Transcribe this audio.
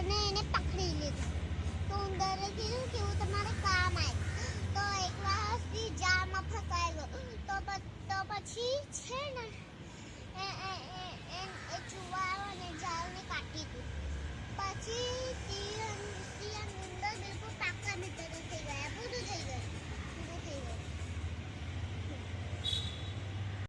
ઉંદરને એને પકડી લીધું. તો ઉંદરે કીધું કે હું તમારે કામ આવી તો એકવાર હસતી જાળમાં ફસાયેલો. તો તો પછી છે ને, એ એ એ એ જુવાળો અને જાળને કાઢી દીધું. પછી